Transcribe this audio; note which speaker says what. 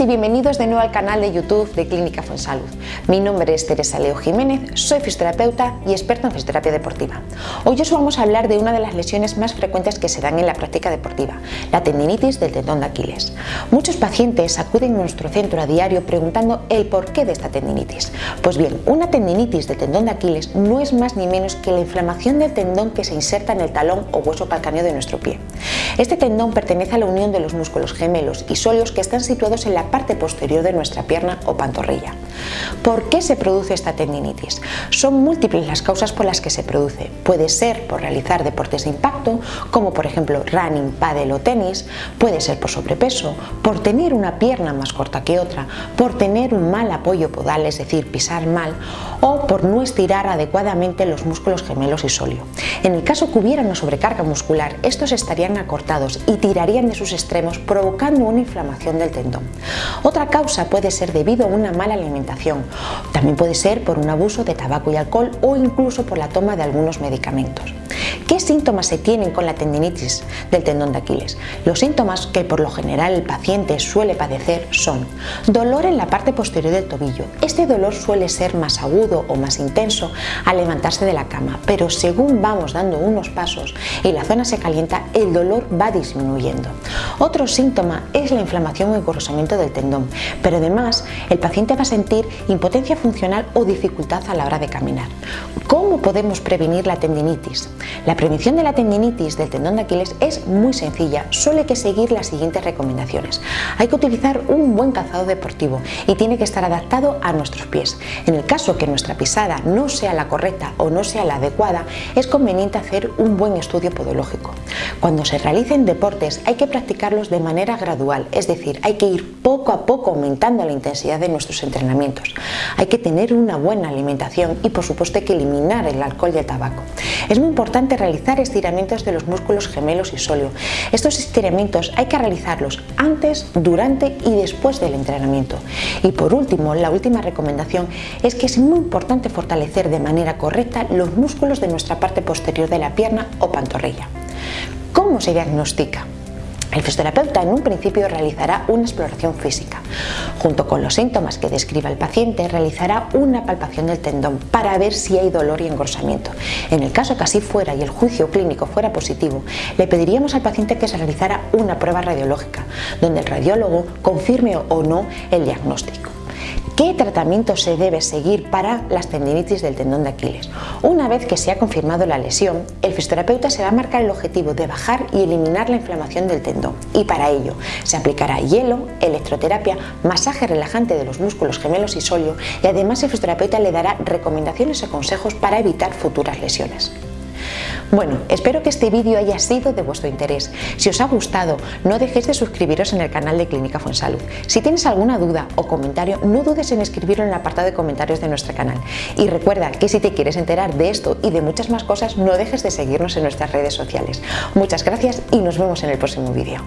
Speaker 1: y bienvenidos de nuevo al canal de YouTube de Clínica Fonsalud. Mi nombre es Teresa Leo Jiménez, soy fisioterapeuta y experta en fisioterapia deportiva. Hoy os vamos a hablar de una de las lesiones más frecuentes que se dan en la práctica deportiva, la tendinitis del tendón de Aquiles. Muchos pacientes acuden a nuestro centro a diario preguntando el porqué de esta tendinitis. Pues bien, una tendinitis del tendón de Aquiles no es más ni menos que la inflamación del tendón que se inserta en el talón o hueso calcáneo de nuestro pie. Este tendón pertenece a la unión de los músculos gemelos y sóleos que están situados en la parte posterior de nuestra pierna o pantorrilla. ¿Por qué se produce esta tendinitis? Son múltiples las causas por las que se produce. Puede ser por realizar deportes de impacto, como por ejemplo running, paddle o tenis, puede ser por sobrepeso, por tener una pierna más corta que otra, por tener un mal apoyo podal, es decir, pisar mal, o por no estirar adecuadamente los músculos gemelos y sóleo. En el caso que hubiera una sobrecarga muscular, estos estarían acortados y tirarían de sus extremos provocando una inflamación del tendón. Otra causa puede ser debido a una mala alimentación, también puede ser por un abuso de tabaco y alcohol o incluso por la toma de algunos medicamentos. ¿Qué síntomas se tienen con la tendinitis del tendón de Aquiles? Los síntomas que por lo general el paciente suele padecer son dolor en la parte posterior del tobillo. Este dolor suele ser más agudo o más intenso al levantarse de la cama, pero según vamos dando unos pasos y la zona se calienta, el dolor va disminuyendo. Otro síntoma es la inflamación o engrosamiento del tendón, pero además el paciente va a sentir impotencia funcional o dificultad a la hora de caminar. ¿Cómo podemos prevenir la tendinitis? La prevención de la tendinitis del tendón de Aquiles es muy sencilla, solo hay que seguir las siguientes recomendaciones. Hay que utilizar un buen calzado deportivo y tiene que estar adaptado a nuestros pies. En el caso que nuestra pisada no sea la correcta o no sea la adecuada, es conveniente hacer un buen estudio podológico. Cuando se realicen deportes hay que practicarlos de manera gradual, es decir, hay que ir poco a poco aumentando la intensidad de nuestros entrenamientos. Hay que tener una buena alimentación y por supuesto hay que eliminar el alcohol y el tabaco. Es muy importante realizar estiramientos de los músculos gemelos y sóleo. Estos estiramientos hay que realizarlos antes, durante y después del entrenamiento. Y por último, la última recomendación es que es muy importante fortalecer de manera correcta los músculos de nuestra parte posterior de la pierna o pantorrilla. ¿Cómo se diagnostica? El fisioterapeuta en un principio realizará una exploración física. Junto con los síntomas que describa el paciente, realizará una palpación del tendón para ver si hay dolor y engrosamiento. En el caso que así fuera y el juicio clínico fuera positivo, le pediríamos al paciente que se realizara una prueba radiológica, donde el radiólogo confirme o no el diagnóstico. ¿Qué tratamiento se debe seguir para las tendinitis del tendón de Aquiles? Una vez que se ha confirmado la lesión, el fisioterapeuta se va a marcar el objetivo de bajar y eliminar la inflamación del tendón y para ello se aplicará hielo, electroterapia, masaje relajante de los músculos gemelos y sóleo y además el fisioterapeuta le dará recomendaciones y consejos para evitar futuras lesiones. Bueno, espero que este vídeo haya sido de vuestro interés. Si os ha gustado, no dejéis de suscribiros en el canal de Clínica Fonsalud. Si tienes alguna duda o comentario, no dudes en escribirlo en el apartado de comentarios de nuestro canal. Y recuerda que si te quieres enterar de esto y de muchas más cosas, no dejes de seguirnos en nuestras redes sociales. Muchas gracias y nos vemos en el próximo vídeo.